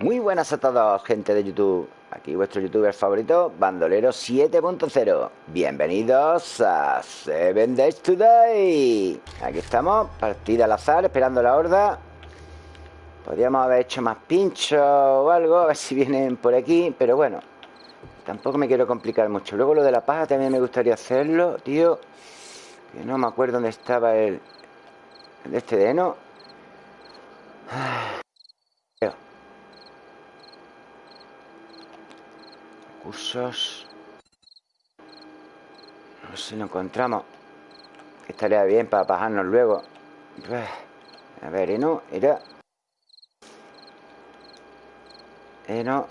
Muy buenas a todos, gente de YouTube. Aquí vuestro youtuber favorito, Bandolero 7.0. Bienvenidos a Seven Days Today. Aquí estamos, partida al azar, esperando la horda. Podríamos haber hecho más pinchos o algo, a ver si vienen por aquí, pero bueno, tampoco me quiero complicar mucho. Luego lo de la paja también me gustaría hacerlo, tío. Que no me acuerdo dónde estaba el, el este de heno. Cursos. No sé si lo encontramos. Que estaría bien para bajarnos luego. A ver, heno, era. Heno.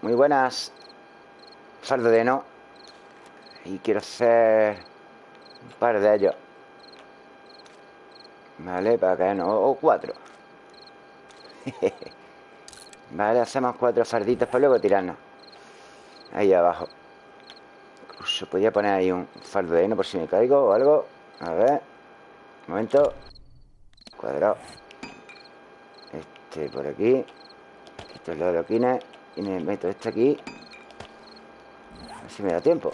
Muy buenas. Fardo de heno. Y quiero hacer un par de ellos. Vale, para caer no. O cuatro. vale, hacemos cuatro farditos para luego tirarnos. Ahí abajo. Incluso podría poner ahí un fardo de heno por si me caigo o algo. A ver. Un momento. Cuadrado. Este por aquí. Quito los adoquines. Y me meto este aquí. A ver si me da tiempo.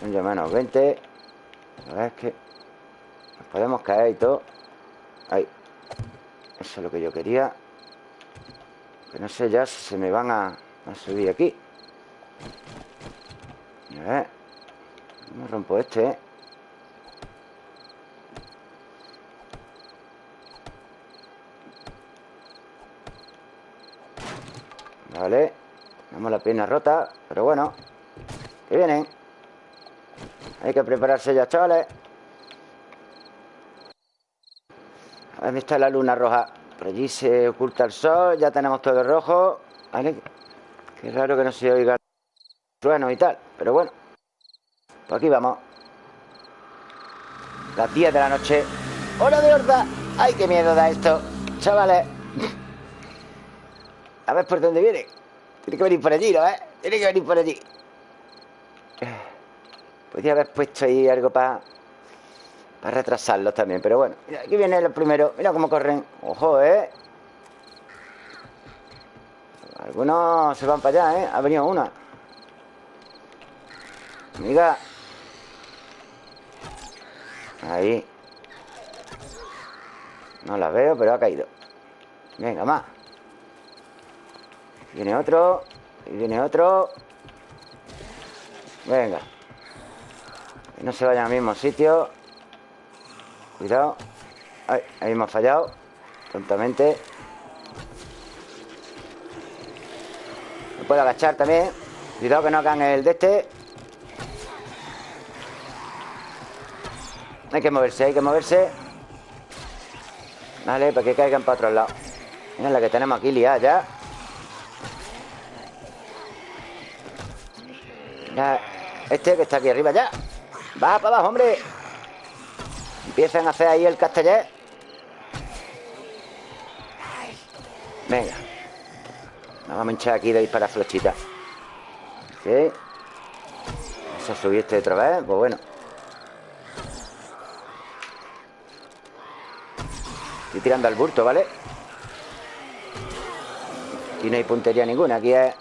Son ya menos 20. A ver, es que nos podemos caer y todo. Ahí. Eso es lo que yo quería. Que no sé ya si se me van a, a subir aquí. A ver. ¿Cómo rompo este, eh? Vale. Tenemos la pierna rota, pero bueno. Que vienen. Hay que prepararse ya, chavales. ¿Dónde está la luna roja? Por allí se oculta el sol. Ya tenemos todo rojo. Vale. Qué raro que no se oiga trueno y tal. Pero bueno. Por aquí vamos. Las 10 de la noche. ¡Hora de horda! ¡Ay, qué miedo da esto! Chavales. A ver por dónde viene. Tiene que venir por allí, ¿no? ¿Eh? Tiene que venir por allí. Podría haber puesto ahí algo para para retrasarlos también, pero bueno. Aquí viene el primero. Mira cómo corren. Ojo, ¿eh? Algunos se van para allá, ¿eh? Ha venido una. Amiga. Ahí. No la veo, pero ha caído. Venga, más. Viene otro. Y viene otro. Venga. Que no se vayan al mismo sitio. Cuidado. Ay, ahí hemos fallado. Tontamente. Me puedo agachar también. Cuidado que no hagan el de este. Hay que moverse, hay que moverse. Vale, para que caigan para otro lado. Mira la que tenemos aquí liada ya. Este que está aquí arriba ya. Va para abajo, hombre. Empiezan a hacer ahí el castellet. Venga. Nos vamos a hinchar aquí de disparar flechitas. ¿Sí? Eso subiste otra vez. Pues bueno. Estoy tirando al bulto, ¿vale? Aquí no hay puntería ninguna. Aquí es...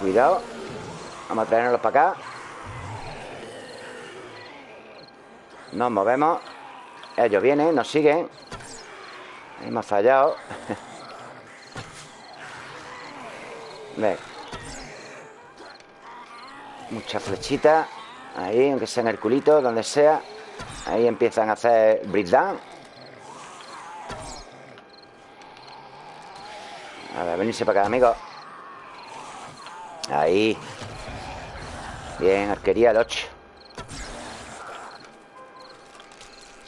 Cuidado. Vamos a traernos para acá. Nos movemos. Ellos vienen, nos siguen. Hemos fallado. Ve. Muchas flechitas. Ahí, aunque sea en el culito, donde sea. Ahí empiezan a hacer breakdown. A ver, venirse para acá, amigos. Ahí. Bien, arquería el 8.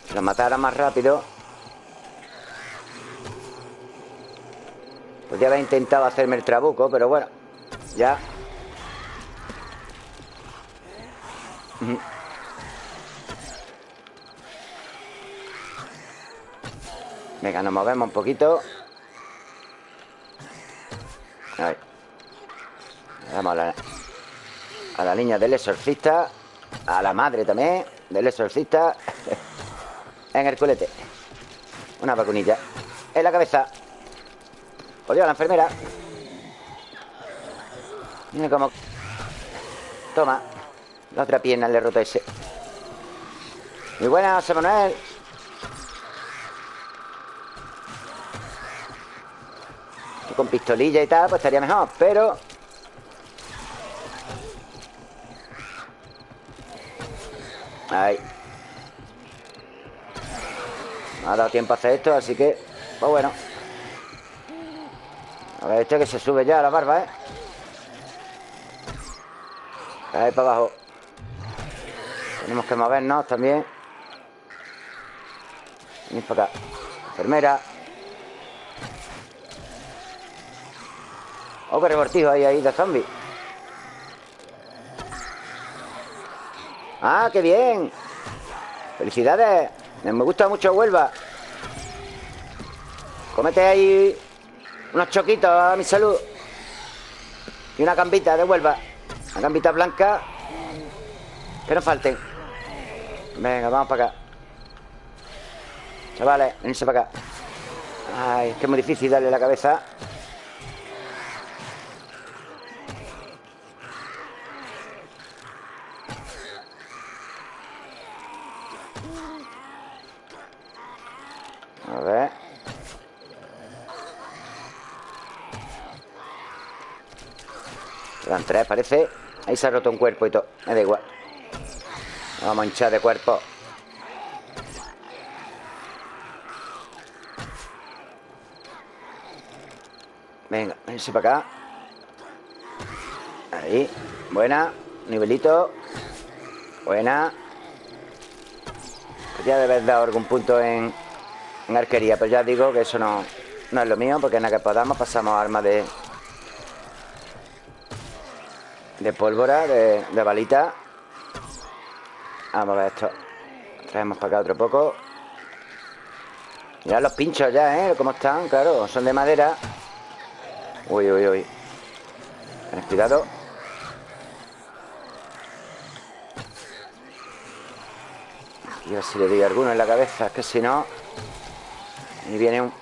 Si lo matara más rápido. Podría haber intentado hacerme el trabuco, pero bueno. Ya. Venga, nos movemos un poquito. Vamos a la, a la niña del exorcista. A la madre también del exorcista. en el culete. Una vacunilla. En la cabeza. Por Dios, la enfermera. Mira cómo... Toma. La otra pierna le he roto ese. Muy buena, José Manuel. Con pistolilla y tal, pues estaría mejor, pero... Ahí. No ha dado tiempo a hacer esto, así que... Pues bueno. A ver, este que se sube ya a la barba, ¿eh? Ahí para abajo. Tenemos que movernos también. Venid para acá. Enfermera. Oh, qué rebortijo hay ahí de zombie. ¡Ah, qué bien! ¡Felicidades! Me gusta mucho Huelva. Comete ahí unos choquitos a mi salud. Y una gambita de Huelva. Una gambita blanca. Que no falten. Venga, vamos para acá. Chavales, venirse para acá. Ay, es que es muy difícil darle la cabeza. A ver. Quedan tres, Ahí se ha roto un cuerpo y todo. Me da igual. Vamos a hinchar de cuerpo. Venga, vense para acá. Ahí. Buena. Nivelito. Buena. Pues ya debes dar algún punto en, en arquería. Pero ya digo que eso no, no es lo mío, porque en la que podamos pasamos armas de. De pólvora, de, balita. Vamos a ver esto. Traemos para acá otro poco. Mirad los pinchos ya, ¿eh? ¿Cómo están? Claro, son de madera. Uy, uy, uy. Ten cuidado. Aquí a ver si le doy alguno en la cabeza. Es que si no... Y viene un,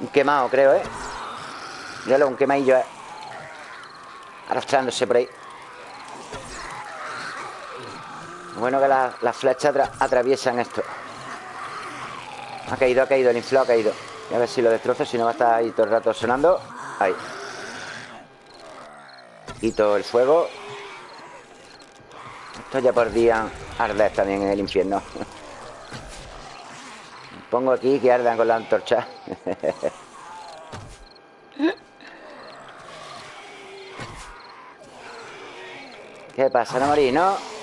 un quemado, creo, ¿eh? Míralo, un quemadillo, ¿eh? Arrastrándose por ahí. Bueno que las la flechas atra atraviesan esto. Ha caído, ha caído, el inflado ha caído. Y a ver si lo destrozo, si no va a estar ahí todo el rato sonando. Ahí. Quito el fuego. Esto ya por día arder también en el infierno. Pongo aquí que ardan con la antorcha. ¿Qué pasa, no morí, no?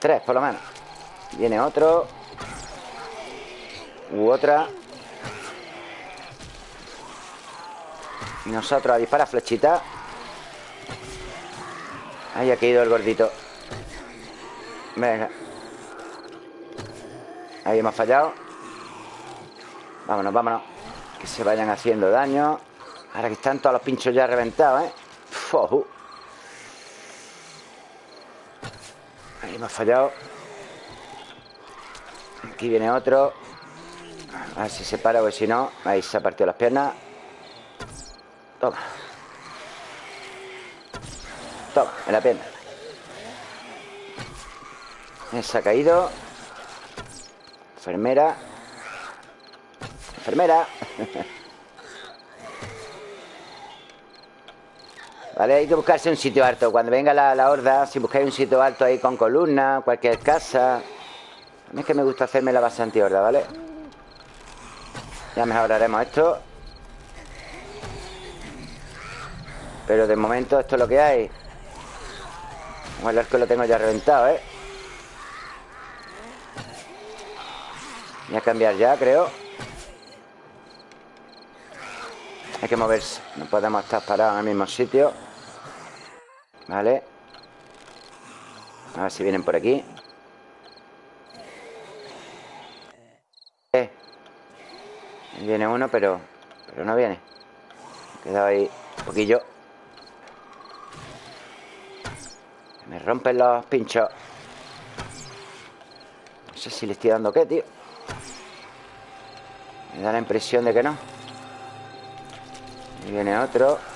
Tres, por lo menos. Viene otro. U otra. Y nosotros a disparar flechita. Ahí ha caído el gordito. Venga. Ahí hemos fallado. Vámonos, vámonos. Que se vayan haciendo daño. Ahora que están todos los pinchos ya reventados, ¿eh? Fuhu. Ahí hemos fallado. Aquí viene otro. A ver si se para o si no. Ahí se ha partido las piernas. Toma. Toma, en la pierna. Se ha caído. Enfermera. Enfermera. Vale, hay que buscarse un sitio alto. Cuando venga la, la, horda, si buscáis un sitio alto ahí con columna, cualquier casa. A mí es que me gusta hacerme la base anti-horda, ¿vale? Ya mejoraremos esto. Pero de momento esto es lo que hay. Como el arco lo tengo ya reventado, ¿eh? Voy a cambiar ya, creo. Hay que moverse. No podemos estar parados en el mismo sitio. Vale. A ver si vienen por aquí. Eh. Viene uno, pero, pero no viene. He quedado ahí un poquillo. Me rompen los pinchos. No sé si le estoy dando qué, tío. Me da la impresión de que no. Y viene otro.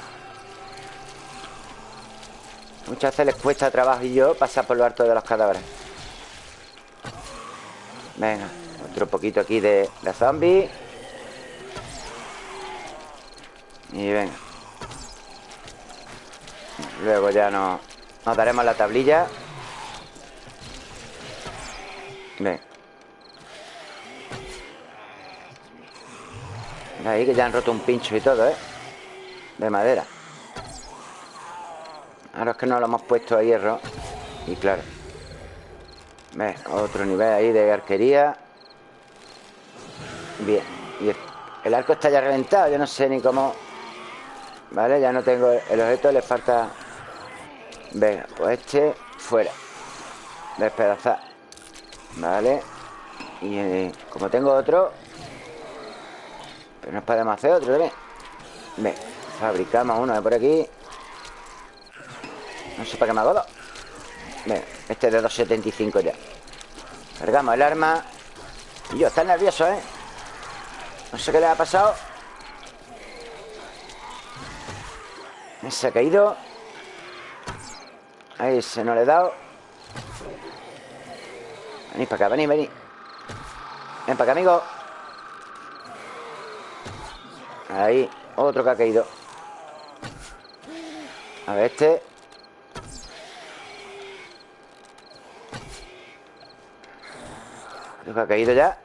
Muchas veces les cuesta trabajo y yo pasar por lo alto de los cadáveres. Venga, otro poquito aquí de, de zombie. Y venga. Luego ya no, nos daremos la tablilla. Venga. Ahí que ya han roto un pincho y todo, ¿eh? De madera. Ahora es que no lo hemos puesto a hierro. Y claro. Ve, otro nivel ahí de arquería. Bien. Y el arco está ya reventado. Yo no sé ni cómo... Vale, ya no tengo el objeto. Le falta... Venga, pues este fuera. Despedazar. Vale. Y eh, como tengo otro... Pero no podemos hacer otro también. Venga, fabricamos uno de por aquí. No sé qué me hago dos. Venga, este es de 2.75 ya. Cargamos el arma. Y yo, está nervioso, ¿eh? No sé qué le ha pasado. Se ha caído. Ahí se no le he dado. Venid para acá, venid, venid. Ven para acá, amigo. Ahí, otro que ha caído. A ver, este. Creo que ha caído ya.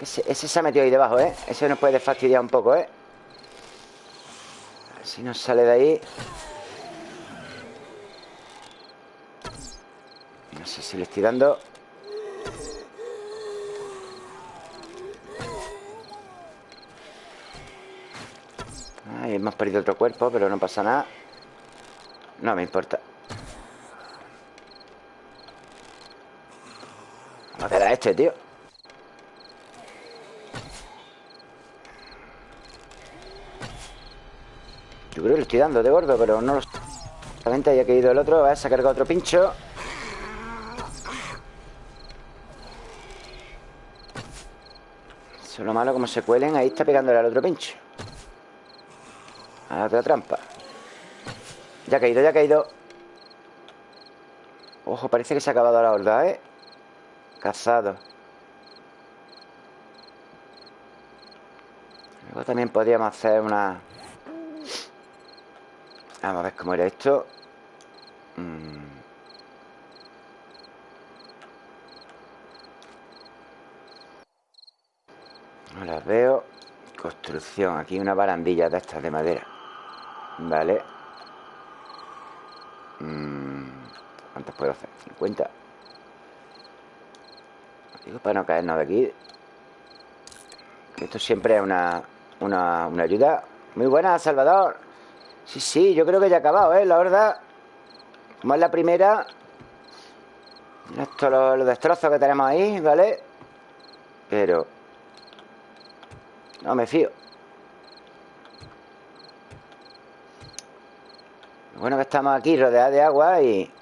Ese, se ha metido ahí debajo, ¿eh? Ese nos puede fastidiar un poco, ¿eh? A ver si nos sale de ahí. No sé si le estoy dando. Ay, hemos perdido otro cuerpo, pero no pasa nada. No me importa. ¿Cómo queda este, tío? Yo creo que le estoy dando de gordo, pero no lo... Solamente haya caído el otro. A se ha cargado otro pincho. Eso es lo malo, como se cuelen. Ahí está pegándole al otro pincho. A la otra trampa. Ya ha caído, ya ha caído. Ojo, parece que se ha acabado la horda, ¿eh? Cazado. Luego también podríamos hacer una... Vamos a ver cómo era esto. Mm. No las veo. Construcción. Aquí una barandilla de estas de madera. Vale. Mm. ¿Cuántas puedo hacer? 50. Digo para no caernos de aquí. Esto siempre es una, una, una ayuda. Muy buena, Salvador. Sí, sí, yo creo que ya ha acabado, ¿eh? La verdad. Como es la primera. Esto los, los destrozos que tenemos ahí, ¿vale? Pero... No me fío. Bueno que estamos aquí rodeados de agua y...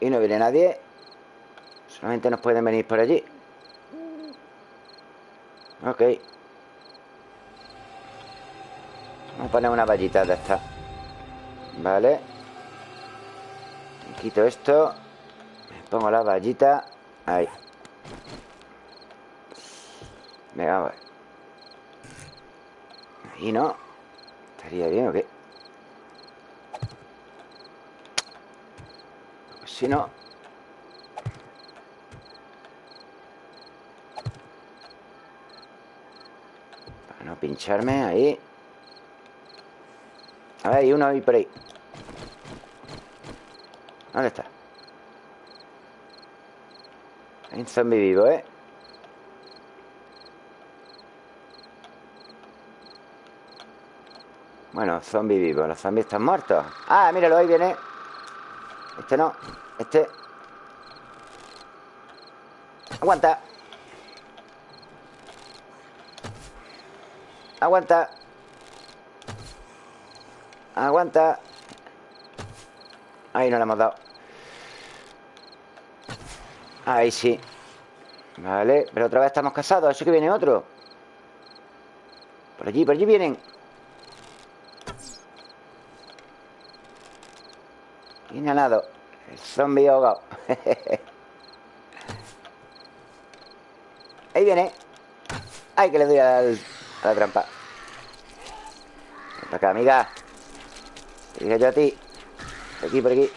Y no viene nadie. Solamente nos pueden venir por allí. Ok. Vamos a poner una vallita de esta. Vale. Quito esto. Pongo la vallita. Ahí. Venga, ver. Ahí no. Estaría bien o qué. Si no. Pincharme ahí. A ver, hay uno ahí por ahí. ¿Dónde está? Hay un zombie vivo, ¿eh? Bueno, zombie vivo. Los zombies están muertos. Ah, míralo, ahí viene. Este no. Este. Aguanta. Aguanta. Aguanta. Ahí no le hemos dado. Ahí sí. Vale, pero otra vez estamos casados Eso que viene otro Por allí, por allí vienen nada El zombie ahogado Ahí viene Ay, que le doy a la trampa. Para acá, amiga. Diga yo a ti. Por aquí, por aquí.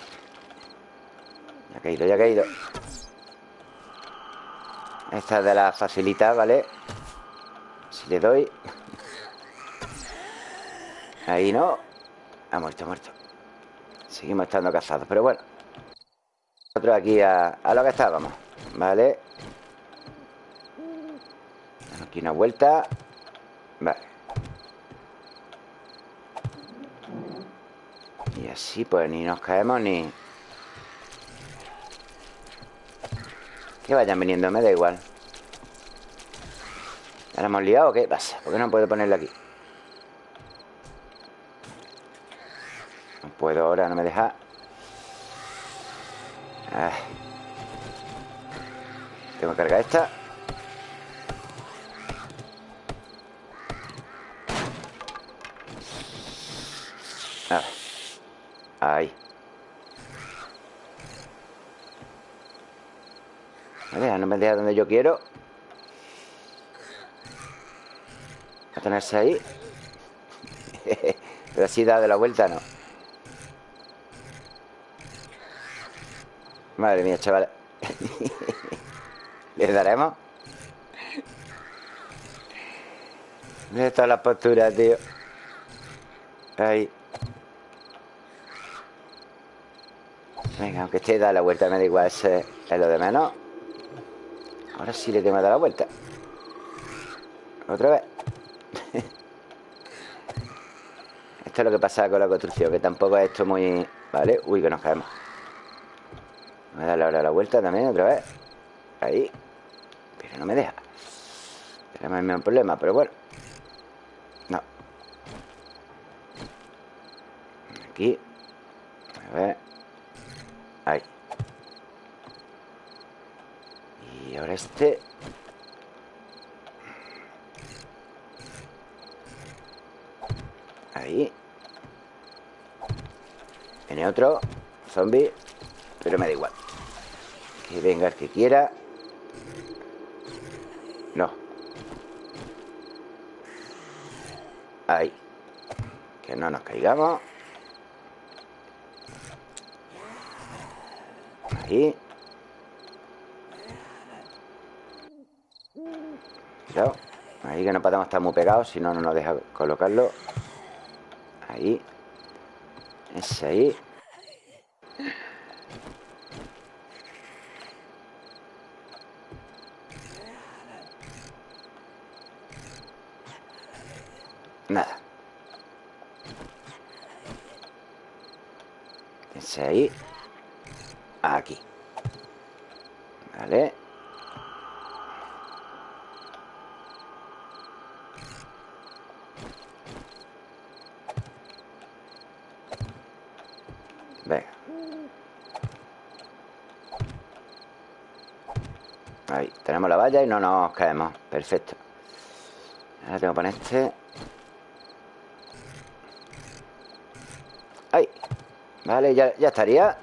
Ya ha caído, ya ha caído Esta es de la facilita, ¿vale? Si le doy. Ahí no. Ha muerto, ha muerto. Seguimos estando casados, pero bueno. Nosotros aquí a, a lo que estábamos ¿Vale? Aquí una vuelta Vale Y así pues ni nos caemos ni... Que vayan viniendo, me da igual ¿Ahora hemos liado o qué pasa? ¿Por qué no puedo ponerlo aquí? No puedo ahora, no me deja ah. Tengo que cargar esta Ahí Vale, no me deja donde yo quiero. A tenerse ahí. Pero así da de la vuelta, no. Madre mía, chaval. ¿Le daremos? ¿Dónde está la postura, tío? Ahí aunque esté da la vuelta, me da igual, ese es lo de menos. Ahora sí le tengo que dar la vuelta. Otra vez. esto es lo que pasa con la construcción, que tampoco es esto muy... ¿Vale? Uy, que nos caemos. Voy a darle ahora la vuelta también, otra vez. Ahí. Pero no me deja. Tenemos el mismo problema, pero bueno. No. Aquí. A ver. Ahora este Ahí. Viene otro Zombie Pero me da igual. Que venga el que quiera. No. Ahí. Que no nos caigamos. Ahí. Ahí que no podemos estar muy pegados, si no, no nos deja colocarlo. Ahí. Ese ahí. Nada. Ese ahí aquí Vale Venga Ahí, tenemos la valla no nos caemos. Perfecto. Ahora tengo que poner este. Ahí Vale, ya, ya estaría.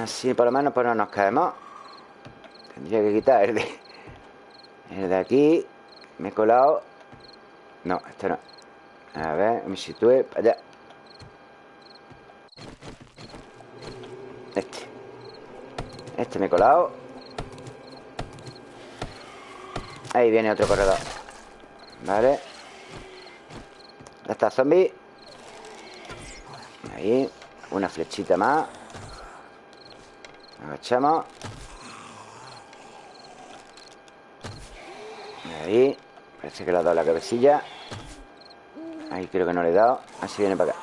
Así por lo menos pues no nos caemos. Tendría que quitar el de El de aquí. Me he colado. No, este no. A ver, me sitúe para allá. Este. Este me he colado Ahí viene otro corredor. Vale. Ya está zombie. Ahí Una flechita más. Agachamos. Ahí Parece que le ha dado la cabecilla. Ahí creo que no le he dado Así viene para acá.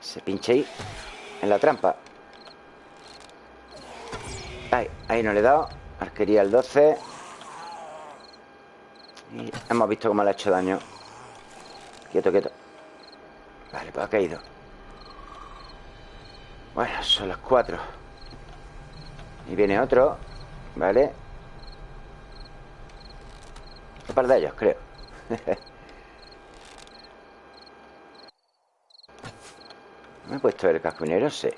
Se pinche ahí En la trampa. Ahí, ahí no le he dado. Arquería el 12 Y hemos visto cómo le ha hecho daño. Quieto, quieto. Vale, pues ha caído bueno, son las cuatro. Y viene otro ¿Vale? Un par de ellos, creo. ¿Me he puesto el cascunero? Sí.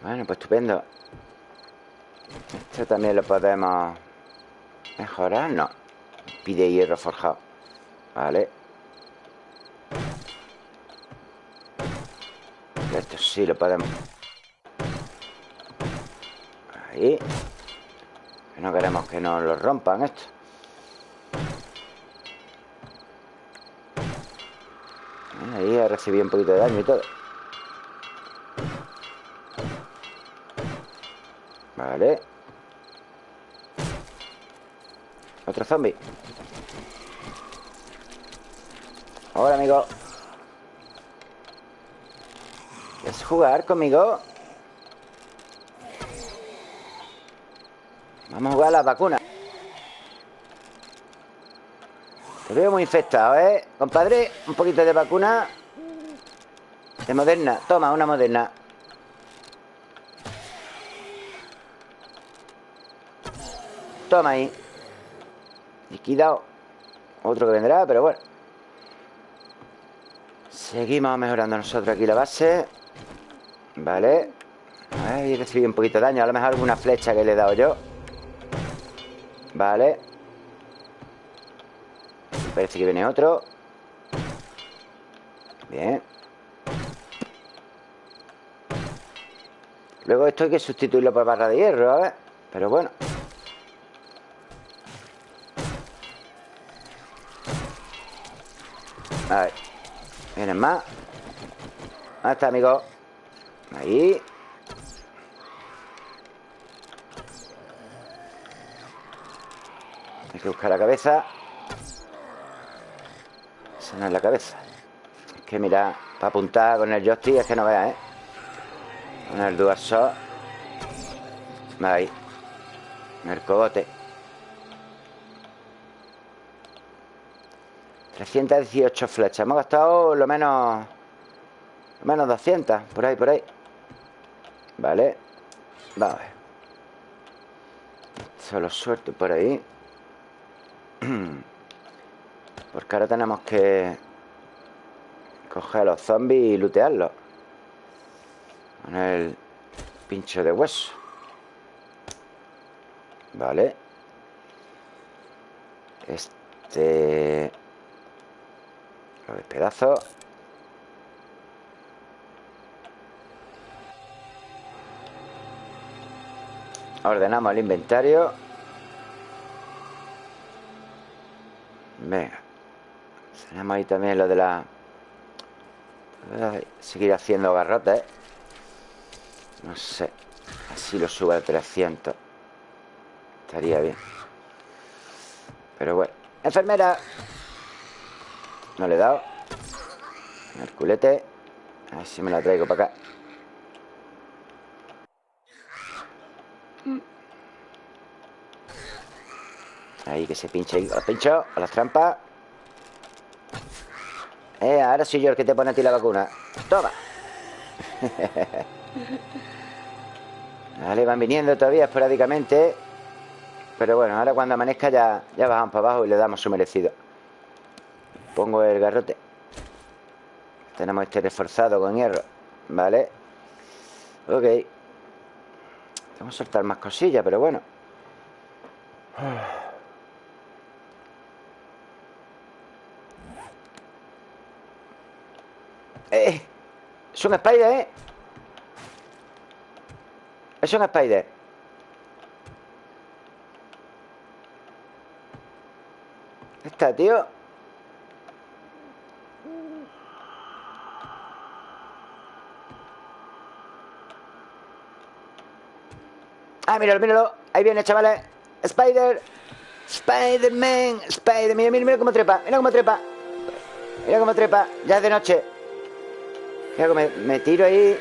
Bueno, pues estupendo Esto también lo podemos mejorar. No. Pide hierro forjado. Vale. Esto sí lo podemos. Ahí. No queremos que nos lo rompan esto. Ahí ha recibido un poquito de daño y todo. Vale Otro zombie. Hola, amigo. ¿Quieres jugar conmigo? Vamos a jugar a las vacunas. Te veo muy infectado, ¿eh? Compadre, un poquito de vacuna. De moderna. Toma, una moderna. Toma ahí Liquidado. Otro que vendrá, pero bueno. Seguimos mejorando nosotros aquí la base. Vale. Ahí recibí un poquito de daño. A lo mejor alguna flecha que le he dado yo. Vale. Parece que viene otro. Bien. Luego esto hay que sustituirlo por barra de hierro, a ver. Pero bueno A ver Vienen más. Ahí está, amigo. Ahí. Hay que buscar la cabeza. Esa no es la cabeza. Es que mira, para apuntar con el joystick es que no veas, ¿eh? Con el DualShock Ahí. El cogote 318 flechas. Hemos gastado lo menos Lo menos 200 Por ahí, por ahí. Vale. Vamos a ver. Solo suelto por ahí. Porque ahora tenemos que Coger a los zombies y lootearlos. Con el pincho de hueso. Vale. Este Los pedazos Ordenamos el inventario. Venga. Tenemos ahí también lo de la... seguir haciendo garrotes No sé Así lo subo a 300 Estaría bien. Pero bueno. Enfermera No le he dado El culete A ver si me la traigo para acá Ahí, que se pinche ahí. A los pinchos, a las trampas. Eh, ahora soy yo el que te pone a ti la vacuna. Toma. vale, van viniendo todavía esporádicamente. Pero bueno, ahora cuando amanezca ya, ya bajamos para abajo y le damos su merecido. Pongo el garrote. Tenemos este reforzado con hierro. Vale. Ok. Vamos a soltar más cosillas, pero bueno. Eh, es un spider, ¿eh? Es un spider Está, tío Ah, míralo, míralo. Ahí viene, chavales. Spider. Spider-Man. Spider, mira, mira, mira cómo trepa. Mira cómo trepa. Mira cómo trepa. Ya es de noche. Me, tiro ahí.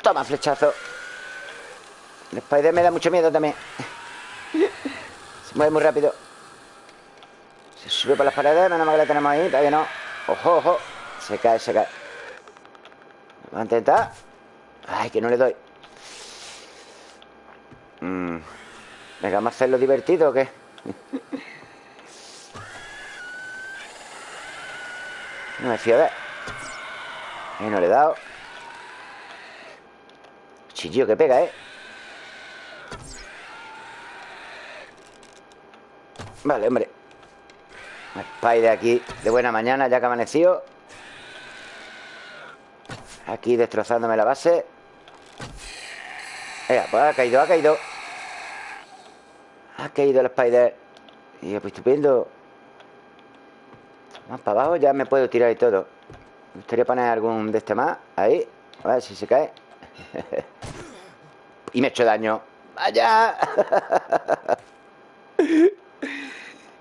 Toma, flechazo. El Spider me da mucho miedo también. Se mueve muy rápido. Se sube por las paredes Menos mal que la tenemos ahí Todavía no. Ojo, ojo. Se cae, se cae. Vamos a intentar. Ay, que no le doy mm. Venga, vamos a hacerlo divertido o qué No me fío de Y no le he dado. Chillo que pega, ¿eh? Vale, hombre. Spider aquí de buena mañana Ya que ha amanecido. Aquí destrozándome la base Venga, pues ha caído, ha caído. Ha caído el Spider. Y pues estupendo. Más para abajo ya me puedo tirar y todo. Me gustaría poner algún de este más Ahí, a ver si se cae. Y me he hecho daño. ¡Vaya!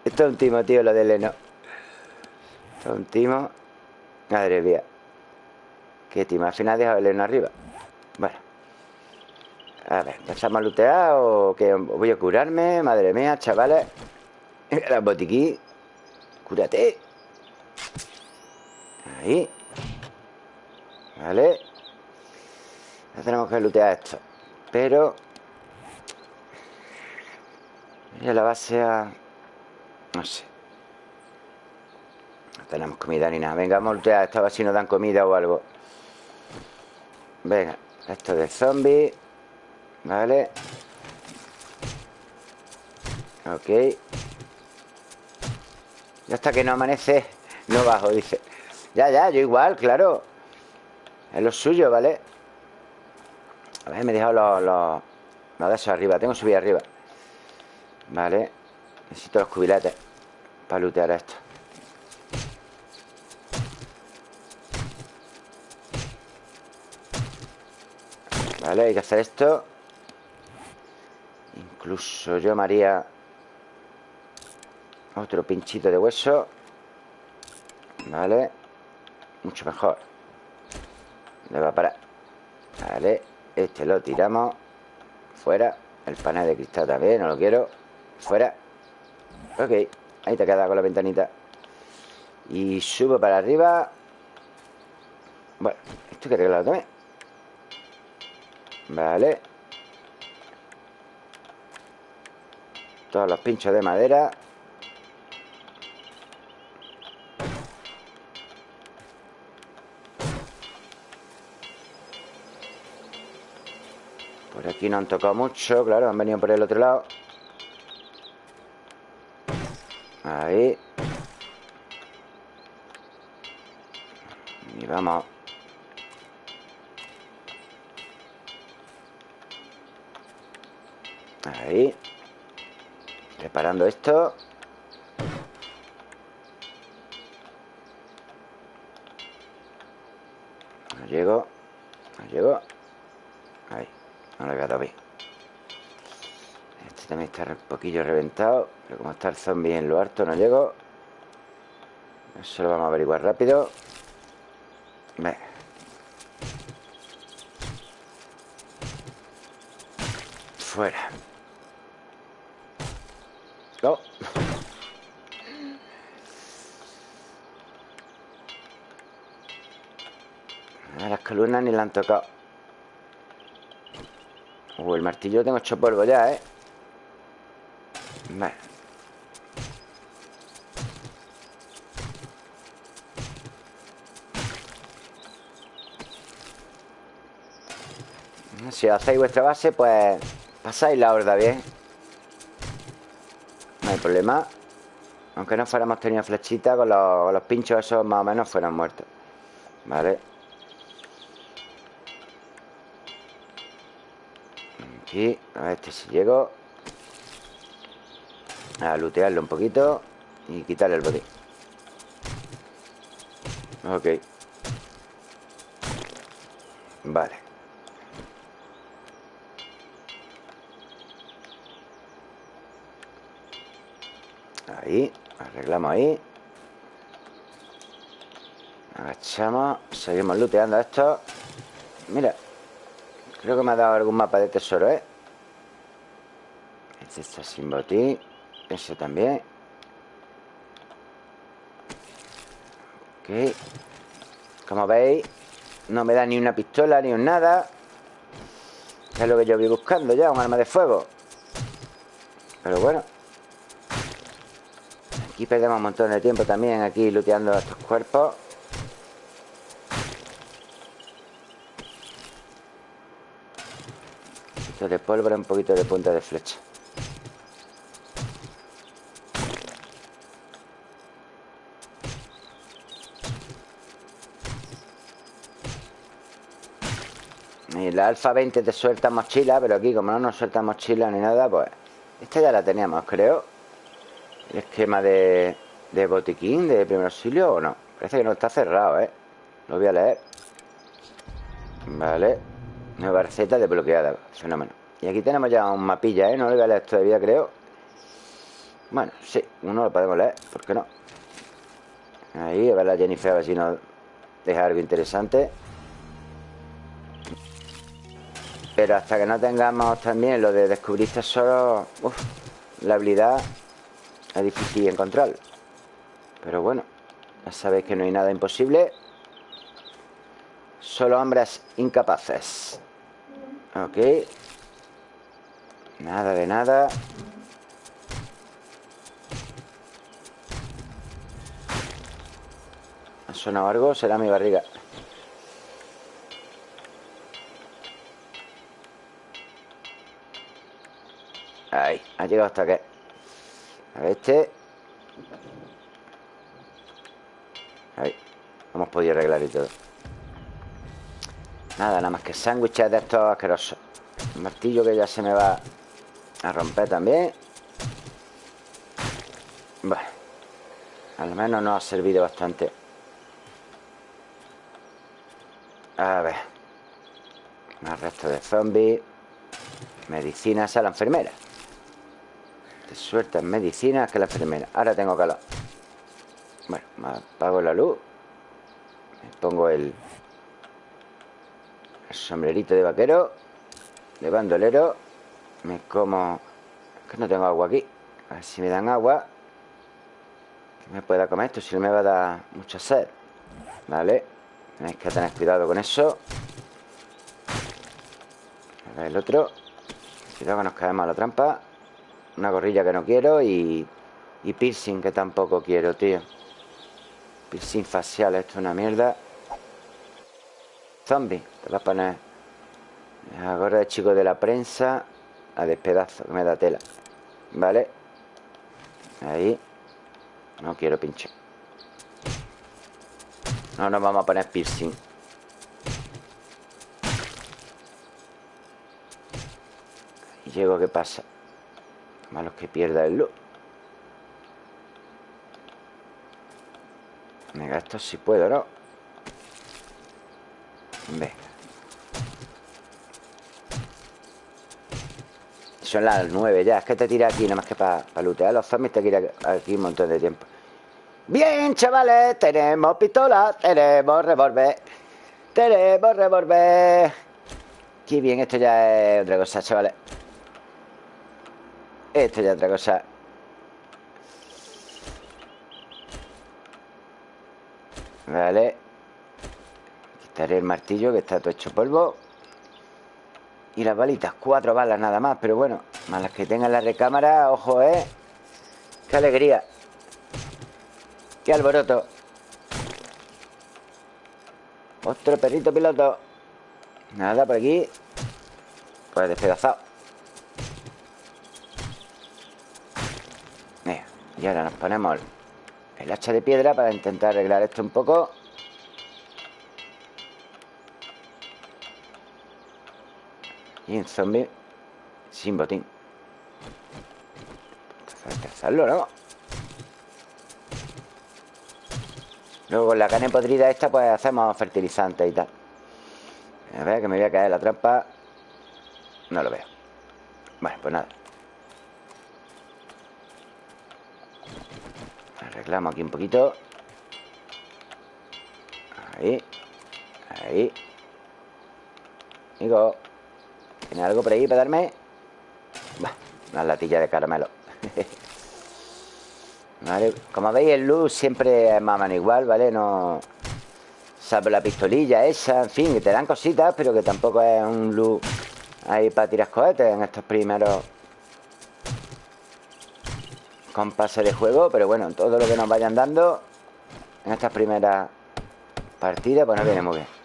Esto es un timo, tío, lo de Leno. Esto es un timo. Madre mía. Qué timo, al final deja el Leno arriba A ver, ¿empezamos a lootear o qué? Voy a curarme, madre mía, chavales. La botiquín Cúrate. Ahí. Vale. Ya tenemos que lootear esto Pero Mira la base a... No sé. No tenemos comida ni nada. Venga, vamos a lootear. Esto a ver si nos dan comida o algo. Venga Esto de zombie Vale. Ok. Ya hasta que no amanece No bajo, dice. Ya, ya, yo igual, claro. Es lo suyo, ¿vale? A ver, me he dejado los, los, los de esos arriba. Tengo que subir arriba. Vale. Necesito los cubiletes Para lootear esto. Vale, hay que hacer esto Incluso yo me haría Otro pinchito de hueso. Vale. Mucho mejor. Le va a parar Vale, este lo tiramos. Fuera. El panel de cristal también, no lo quiero. Fuera. Ok, ahí te queda con la ventanita. Y subo para arriba. Bueno, esto hay que arreglarlo también Vale Todos los pinchos de madera. Por aquí no han tocado mucho Claro, han venido por el otro lado Esto. No llego No llego. Ahí No lo he dado bien Este también está un poquillo reventado Pero como está el zombie en lo alto No llego. Eso lo vamos a averiguar rápido. Venga Fuera no. Ni la han tocado. Uh, el martillo tengo hecho polvo ya, ¿eh? Vale. Si hacéis vuestra base, pues pasáis la horda bien problema Aunque no fuéramos tenido flechita con los, pinchos esos más o menos fueran muertos Vale Aquí, a este si llego. A lootearlo un poquito Y quitarle el botín. Ok. Vale. Ahí, arreglamos ahí. Agachamos Seguimos looteando esto. Mira Creo que me ha dado algún mapa de tesoro, ¿eh? Este está sin botín Ese también. Ok. Como veis No me da ni una pistola ni un nada. Es lo que yo voy buscando ya, un arma de fuego. Pero bueno. Aquí perdemos un montón de tiempo también Aquí looteando estos cuerpos poquito de pólvora, un poquito de punta de flecha. Y la Alfa 20 te suelta mochila Pero aquí como no nos suelta mochila ni nada Pues esta ya la teníamos, creo. El esquema de, de botiquín De primer auxilio o no Parece que no está cerrado, ¿eh? Lo voy a leer. Vale Nueva receta desbloqueada Fenómeno Y aquí tenemos ya un mapilla, ¿eh? No lo voy a leer todavía, creo Bueno, sí Uno lo podemos leer ¿Por qué no? Ahí, a ver la Jennifer A ver si nos deja algo interesante Pero hasta que no tengamos también lo de descubrir tesoros, uf, la habilidad es difícil encontrar. Pero bueno, ya sabéis que no hay nada imposible. Solo hombres incapaces. Ok. Nada de nada. ¿Ha sonado algo? Será mi barriga. Ahí, ha llegado hasta que A ver este Ahí Hemos podido arreglar y todo Nada, nada más que sándwiches de estos asquerosos El martillo que ya se me va a romper también Bueno Al menos nos ha servido bastante A ver Más resto de zombies Medicinas a la enfermera te sueltas medicinas que la enfermera. Ahora tengo calor. Bueno, apago la luz. Me pongo el sombrerito de vaquero. De bandolero. Me como... Es que no tengo agua aquí. A ver si me dan agua. Que me pueda comer esto. Si no me va a dar mucha sed. Vale. Tenéis que tener cuidado con eso. A ver el otro. Cuidado que nos caemos a la trampa. Una gorrilla que no quiero y, y piercing que tampoco quiero, tío. Piercing facial, esto es una mierda. Zombie, te vas a poner. Gorra de chico de la prensa. A despedazo, que me da tela. Vale. Ahí. No quiero pinche No nos vamos a poner piercing. Y llego, ¿qué pasa? Malos que pierda el look. Me gasto si puedo, ¿no? Venga. Son las nueve ya. Es que te tira aquí nada más que para pa lootear los zombies. Te tira aquí un montón de tiempo. Bien, chavales. Tenemos pistola. Tenemos revólver. Tenemos revólver. Qué bien. Esto ya es otra cosa, chavales. Esto ya otra cosa Vale Quitaré el martillo que está todo hecho polvo Y las balitas Cuatro balas nada más, pero bueno Más las que tengan la recámara, ojo, ¿eh? ¡Qué alegría! ¡Qué alboroto! Otro perrito piloto Nada, por aquí Pues despedazado Y ahora nos ponemos el hacha de piedra para intentar arreglar esto un poco. Y un zombie sin botín. Entonces hay ¿no? Luego con la carne podrida esta pues hacemos fertilizante y tal. A ver que me voy a caer la trampa. No lo veo. Bueno, pues nada. Arreglamos aquí un poquito. Ahí. Ahí. Amigo. ¿Tiene algo por ahí para darme? Va, una latilla de caramelo. vale. Como veis, el luz siempre es más o menos igual, ¿vale? No... Salvo la pistolilla esa, en fin, que te dan cositas, pero que tampoco es un luz ahí para tirar cohetes en estos primeros compases de juego. Pero bueno, todo lo que nos vayan dando en estas primeras partidas, pues nos viene muy bien.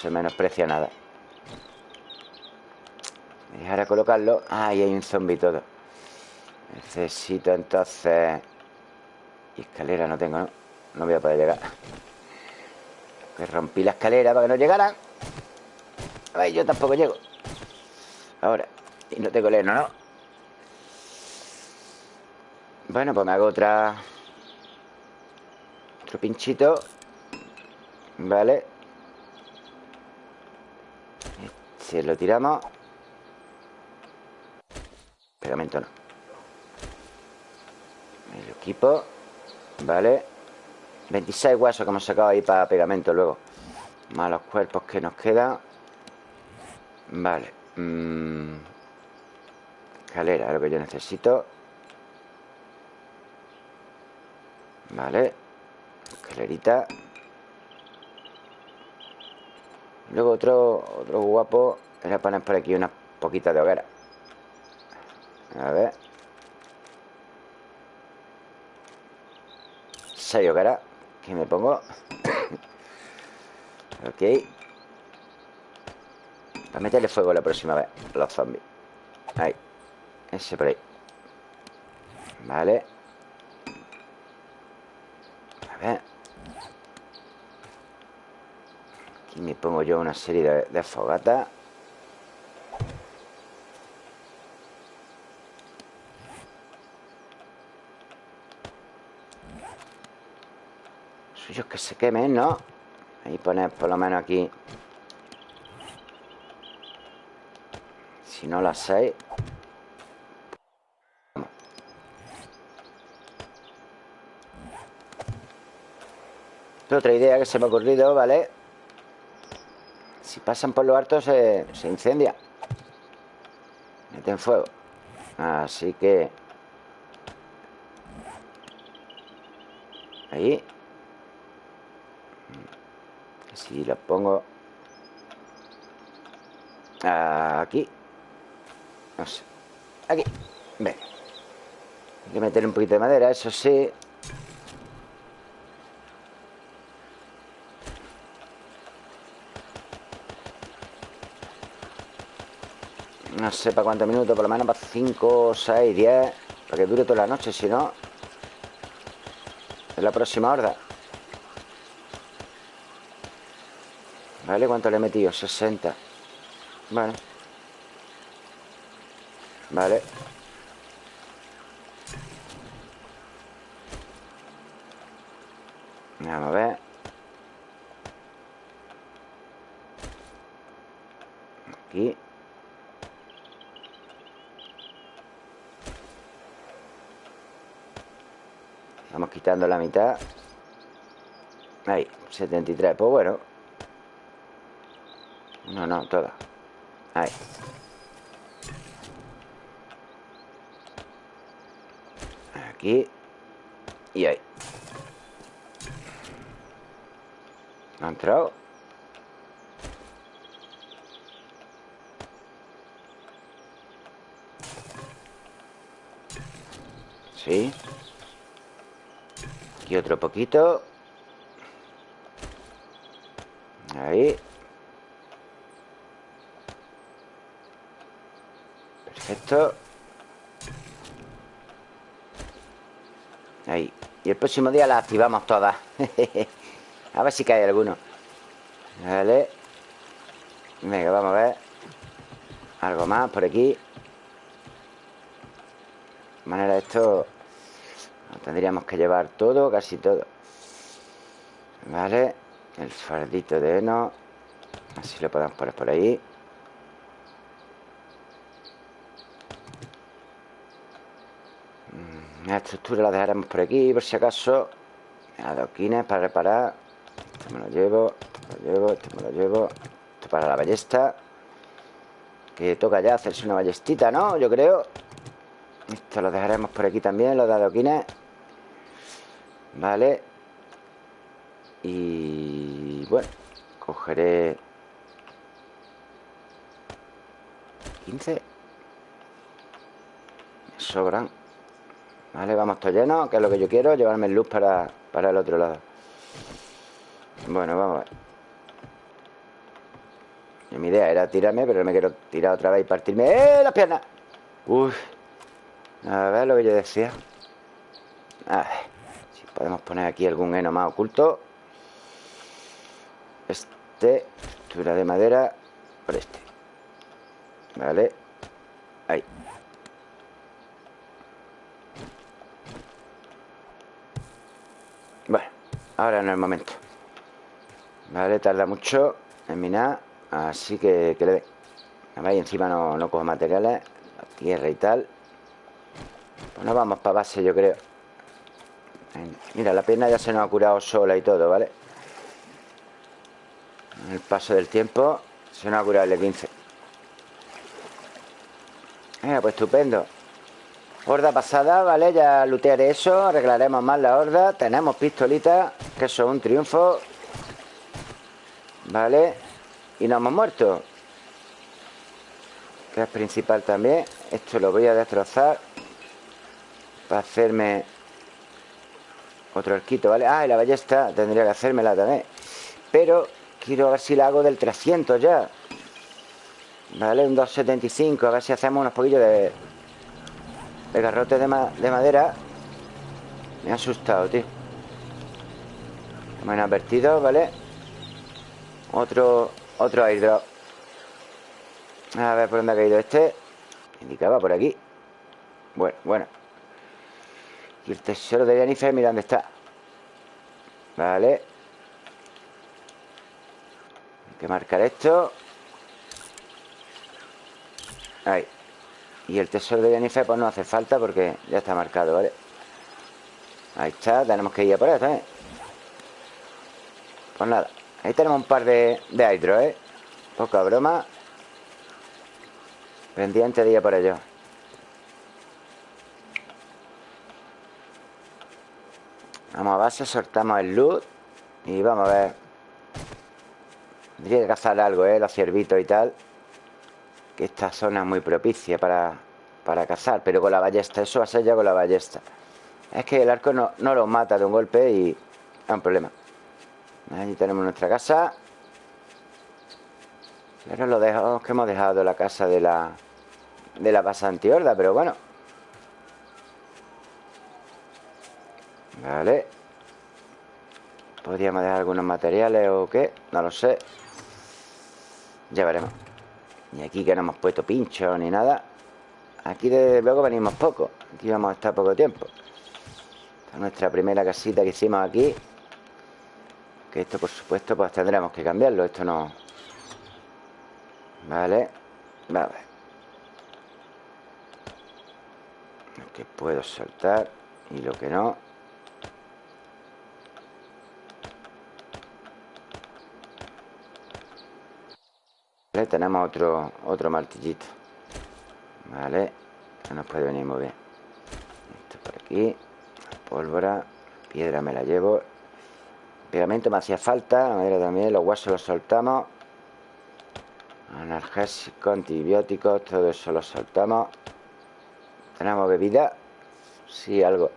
Se menosprecia nada. Y ahora colocarlo. Ah, ahí hay un zombie todo. Necesito entonces... Y escalera no tengo, ¿no? No voy a poder llegar. Que rompí la escalera para que no llegaran. Ay, yo tampoco llego. Ahora. Y no tengo leno, ¿no? Bueno, pues me hago otra... Otro pinchito. Vale. Se lo tiramos. Pegamento no. El equipo. Vale. 26 huesos que hemos sacado ahí para pegamento luego. Más los cuerpos que nos quedan. Vale. Mm. Escalera, es lo que yo necesito. Vale. Escalerita. Luego otro, otro guapo era poner por aquí unas poquitas de hoguera. A ver. Seis hogueras. Que me pongo. ok. Para meterle fuego la próxima vez. Los zombies. Ahí. Ese por ahí. Vale. A ver. Aquí me pongo yo una serie de, de fogatas. Suyos que se quemen, ¿no? Ahí poner por lo menos aquí Si no las seis Otra idea que se me ha ocurrido, ¿vale? Si pasan por lo alto se, se incendia. Meten fuego. Así que Ahí. Si lo pongo Aquí. No sé. Aquí. Ven Hay que meter un poquito de madera, eso sí No sé para cuántos minutos, por lo menos para 5, 6, 10 Para que dure toda la noche, si no Es la próxima horda. ¿Vale? ¿Cuánto le he metido? 60 Bueno Vale. Vamos a ver Aquí Vamos quitando la mitad. Ahí, 73 Pues bueno. No, no, toda. Ahí. Aquí. Y ahí. ¿Ha entrado? Sí Aquí otro poquito. Ahí. Perfecto. Ahí. Y el próximo día la activamos todas. A ver si cae alguno. Vale. Venga, vamos a ver. Algo más por aquí. De manera esto Tendríamos que llevar todo, casi todo. Vale El fardito de heno. Así lo podemos poner por ahí. Mm, La estructura la dejaremos por aquí Por si acaso. Adoquines para reparar. Esto me lo llevo Esto me lo llevo Esto me lo llevo. Esto para la ballesta. Que toca ya hacerse una ballestita, ¿no? Yo creo. Esto lo dejaremos por aquí también Los de adoquines Vale Y bueno Cogeré 15 Me sobran Vale, vamos todo lleno Que es lo que yo quiero Llevarme luz para, para el otro lado. Bueno, vamos a ver. Mi idea era tirarme, pero me quiero tirar otra vez y partirme ¡Eh, las piernas! Uf A ver lo que yo decía. A ver podemos poner aquí algún heno más oculto. Este Estructura de madera Por este. Vale. Ahí. Bueno, ahora no es el momento. Vale, tarda mucho en minar Así que, que le den Y encima no, no cojo materiales tierra y tal. Pues nos vamos para base yo creo Mira, la pierna ya se nos ha curado sola y todo, ¿vale? El paso del tiempo Se nos ha curado el 15 Mira, pues estupendo. Horda pasada, ¿vale? Ya lootearé eso Arreglaremos más la horda. Tenemos pistolitas Que eso es un triunfo. Vale Y no hemos muerto. Que es principal también. Esto lo voy a destrozar Para hacerme Otro arquito, ¿vale? Ah, y la ballesta Tendría que hacérmela también. Pero quiero ver si la hago del 300 ya. Vale, un 275 A ver si hacemos unos poquillos de el garrote de, madera. Me ha asustado, tío. Me advertido, ¿vale? Otro, otro airdrop. A ver por dónde ha caído este. Indicaba por aquí. Bueno, bueno Y el tesoro de Jennifer, mira dónde está Vale Hay que marcar esto Ahí y el tesoro de Jennifer pues no hace falta porque ya está marcado, ¿vale? Ahí está, tenemos que ir a por esto, ¿eh? Pues nada, ahí tenemos un par de, de hidro, ¿eh? Poca broma Pendiente de ir a por ello Vamos a base, soltamos el loot Y vamos a ver Tendría que cazar algo, ¿eh? Los ciervitos y tal que esta zona es muy propicia para, para cazar, pero con la ballesta, eso va a ser ya con la ballesta. Es que el arco no, no los mata de un golpe y es un problema. Allí tenemos nuestra casa. Pero lo dejamos que hemos dejado la casa de la de la pasante horda, pero bueno. Vale. Podríamos dejar algunos materiales o qué, no lo sé. Ya veremos. Ni aquí que no hemos puesto pincho ni nada. Aquí desde luego venimos poco. Aquí vamos a estar poco tiempo. Esta es nuestra primera casita que hicimos aquí. Que esto por supuesto pues tendremos que cambiarlo. Esto no... Vale. Vale Lo que puedo soltar Y lo que no Tenemos otro, otro martillito. Vale Esto nos puede venir muy bien. Esto por aquí Pólvora Piedra me la llevo. Pegamento me hacía falta madera también Los huesos los soltamos. Analgésico, antibióticos Todo eso lo soltamos. Tenemos bebida Sí, algo.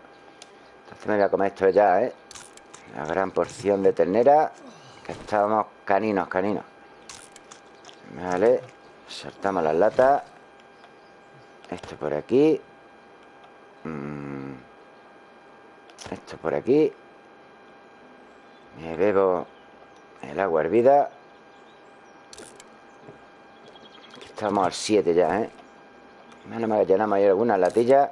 Entonces me voy a comer esto ya, ¿eh? La gran porción de ternera Que estamos caninos, caninos Vale. Soltamos las latas Esto por aquí. Mm. Esto por aquí. Me bebo el agua hervida. Estamos al 7 ya, ¿eh? Menos mal que llenamos ahí algunas latillas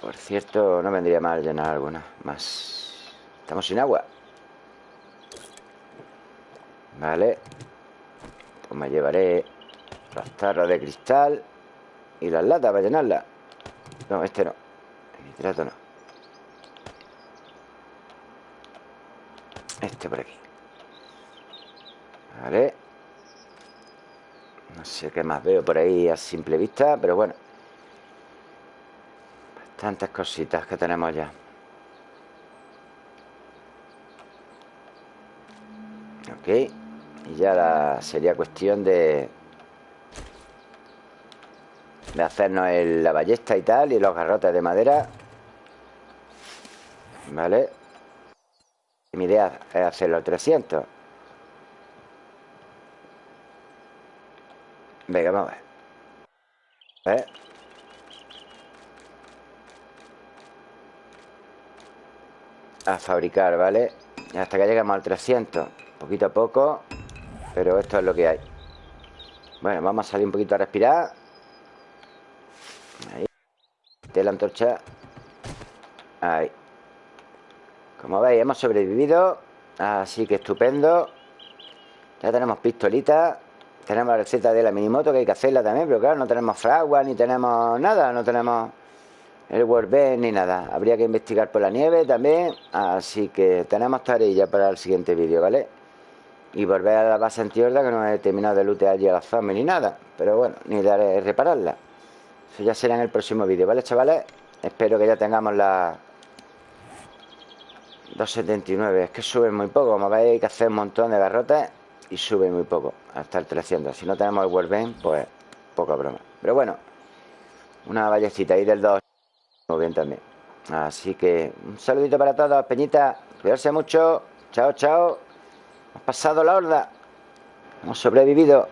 Por cierto, no vendría mal llenar algunas más. Estamos sin agua Vale. Pues me llevaré Las tarras de cristal Y las latas para llenarlas. No, este no. El nitrato no. Este por aquí. Vale. No sé qué más veo por ahí a simple vista Pero bueno. Bastantes cositas que tenemos ya. Ok y ya sería cuestión de, De hacernos la ballesta y tal Y los garrotes de madera. Vale Mi idea es hacer los 300 Venga, vamos a ver. A fabricar, ¿vale? Hasta que lleguemos al 300 Poquito a poco Pero esto es lo que hay. Bueno, vamos a salir un poquito a respirar. Ahí. De la antorcha. Ahí. Como veis, hemos sobrevivido Así que estupendo. Ya tenemos pistolitas Tenemos la receta de la minimoto Que hay que hacerla también Pero claro, no tenemos fragua Ni tenemos nada No tenemos el Warband ni nada. Habría que investigar por la nieve también Así que tenemos tarea para el siguiente vídeo, ¿vale? Y volver a la base antiorda Que no he terminado de lootear allí a la zombies ni nada Pero bueno, ni de repararla Eso ya será en el próximo vídeo, ¿vale, chavales? Espero que ya tengamos la... 279 Es que sube muy poco Como veis hay que hacer un montón de garrotes Y sube muy poco Hasta el 300 Si no tenemos el Warband, pues poca broma Pero bueno Una vallecita ahí del 2 muy bien también. Así que un saludito para todos, Peñita. Cuidarse mucho. Chao, chao. Hemos pasado la horda. Hemos sobrevivido.